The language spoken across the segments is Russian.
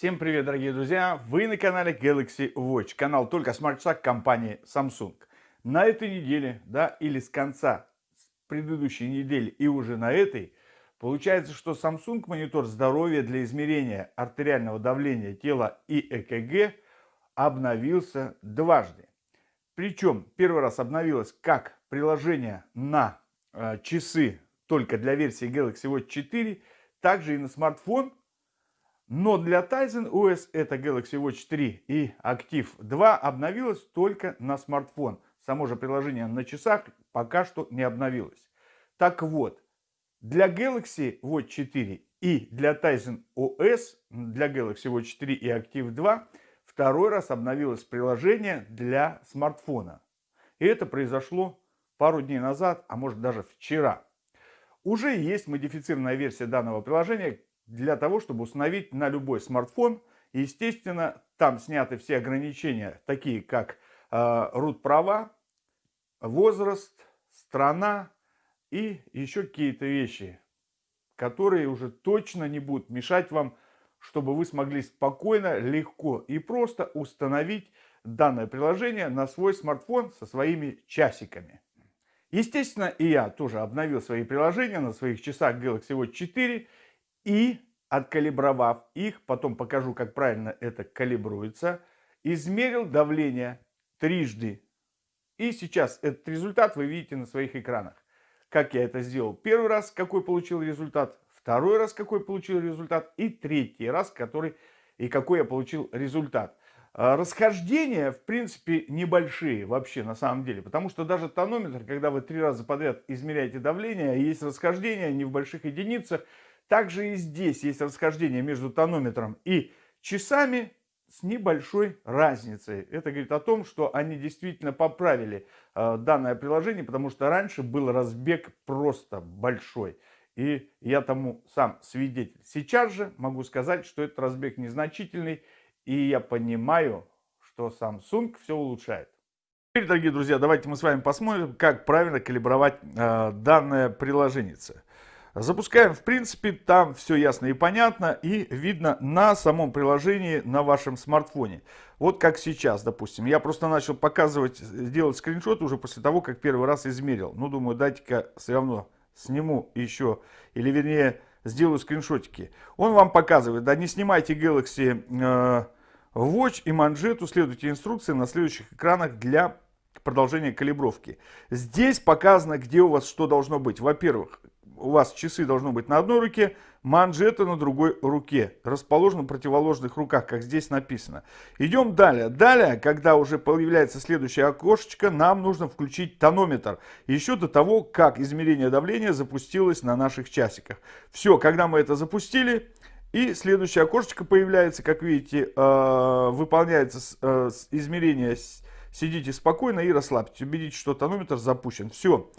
Всем привет, дорогие друзья! Вы на канале Galaxy Watch, канал только смарт-шаг компании Samsung. На этой неделе, да, или с конца предыдущей недели и уже на этой, получается, что Samsung монитор здоровья для измерения артериального давления тела и ЭКГ обновился дважды. Причем первый раз обновилось как приложение на э, часы только для версии Galaxy Watch 4, также и на смартфон но для Tizen OS это Galaxy Watch 3 и Active 2 обновилось только на смартфон. Само же приложение на часах пока что не обновилось. Так вот, для Galaxy Watch 4 и для Tizen OS, для Galaxy Watch 4 и Active 2 второй раз обновилось приложение для смартфона. И это произошло пару дней назад, а может даже вчера. Уже есть модифицированная версия данного приложения, для того, чтобы установить на любой смартфон. естественно, там сняты все ограничения, такие как э, root права, возраст, страна и еще какие-то вещи, которые уже точно не будут мешать вам, чтобы вы смогли спокойно, легко и просто установить данное приложение на свой смартфон со своими часиками. Естественно, и я тоже обновил свои приложения на своих часах Galaxy Watch 4 и откалибровав их, потом покажу, как правильно это калибруется, измерил давление трижды. И сейчас этот результат вы видите на своих экранах. Как я это сделал первый раз, какой получил результат, второй раз, какой получил результат, и третий раз, который и какой я получил результат. А, расхождения, в принципе, небольшие вообще на самом деле, потому что даже тонометр, когда вы три раза подряд измеряете давление, есть расхождения не в больших единицах, также и здесь есть расхождение между тонометром и часами с небольшой разницей. Это говорит о том, что они действительно поправили э, данное приложение, потому что раньше был разбег просто большой. И я тому сам свидетель. Сейчас же могу сказать, что этот разбег незначительный. И я понимаю, что Samsung все улучшает. Теперь, дорогие друзья, давайте мы с вами посмотрим, как правильно калибровать э, данное приложение. Запускаем, в принципе, там все ясно и понятно, и видно на самом приложении на вашем смартфоне. Вот как сейчас, допустим. Я просто начал показывать, делать скриншот уже после того, как первый раз измерил. Ну, думаю, дайте-ка все равно сниму еще, или вернее, сделаю скриншотики. Он вам показывает, да, не снимайте Galaxy э, Watch и манжету, следуйте инструкции на следующих экранах для продолжения калибровки. Здесь показано, где у вас что должно быть. Во-первых, у вас часы должны быть на одной руке, манжеты на другой руке, расположены в противоположных руках, как здесь написано. Идем далее. Далее, когда уже появляется следующее окошечко, нам нужно включить тонометр. Еще до того, как измерение давления запустилось на наших часиках. Все, когда мы это запустили, и следующее окошечко появляется, как видите, э, выполняется э, измерение. Сидите спокойно и расслабьтесь. Убедитесь, что тонометр запущен. Все.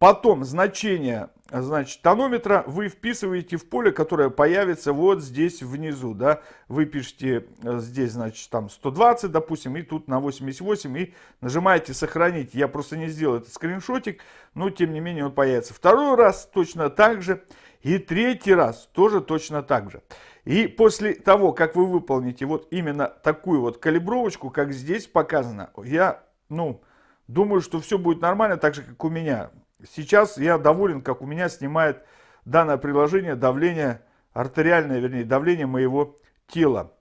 Потом значение значит, тонометра вы вписываете в поле, которое появится вот здесь внизу. Да? Вы пишете э, здесь, значит, там 120, допустим, и тут на 88, и нажимаете «Сохранить». Я просто не сделал этот скриншотик, но тем не менее он появится. Второй раз точно так же, и третий раз тоже точно так же. И после того, как вы выполните вот именно такую вот калибровочку, как здесь показано, я, ну, думаю, что все будет нормально, так же, как у меня. Сейчас я доволен, как у меня снимает данное приложение давление, артериальное, вернее, давление моего тела.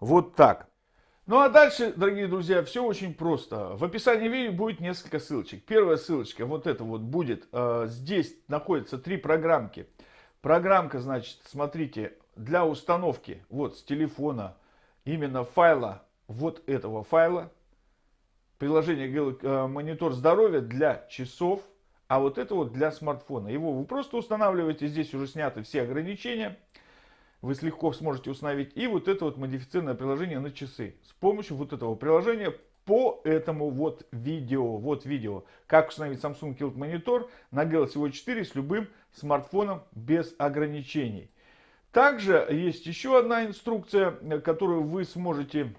Вот так. Ну а дальше, дорогие друзья, все очень просто. В описании видео будет несколько ссылочек. Первая ссылочка, вот это вот будет. Э, здесь находятся три программки. Программка, значит, смотрите, для установки вот с телефона именно файла, вот этого файла. Приложение э, монитор здоровья для часов а вот это вот для смартфона. Его вы просто устанавливаете, здесь уже сняты все ограничения. Вы легко сможете установить. И вот это вот модифицированное приложение на часы. С помощью вот этого приложения по этому вот видео. Вот видео. Как установить Samsung Kilt монитор на Galaxy Watch 4 с любым смартфоном без ограничений. Также есть еще одна инструкция, которую вы сможете,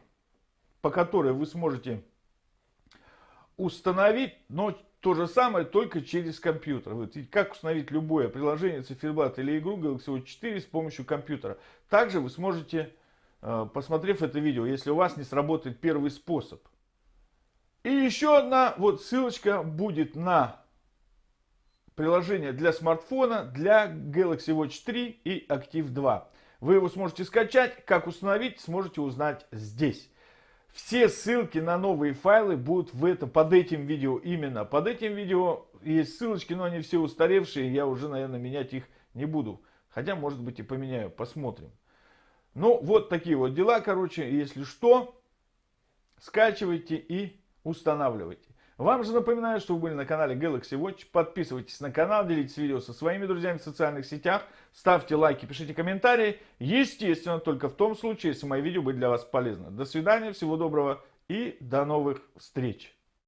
по которой вы сможете установить, но то же самое, только через компьютер. Вот, как установить любое приложение, циферблат или игру Galaxy Watch 4 с помощью компьютера. Также вы сможете э, посмотрев это видео, если у вас не сработает первый способ. И еще одна вот ссылочка будет на приложение для смартфона, для Galaxy Watch 3 и Active 2. Вы его сможете скачать, как установить, сможете узнать здесь. Все ссылки на новые файлы будут в это, под этим видео именно. Под этим видео есть ссылочки, но они все устаревшие, я уже, наверное, менять их не буду. Хотя, может быть, и поменяю, посмотрим. Ну, вот такие вот дела, короче, если что, скачивайте и устанавливайте. Вам же напоминаю, что вы были на канале Galaxy Watch. Подписывайтесь на канал, делитесь видео со своими друзьями в социальных сетях. Ставьте лайки, пишите комментарии. Естественно, только в том случае, если мои видео были для вас полезны. До свидания, всего доброго и до новых встреч.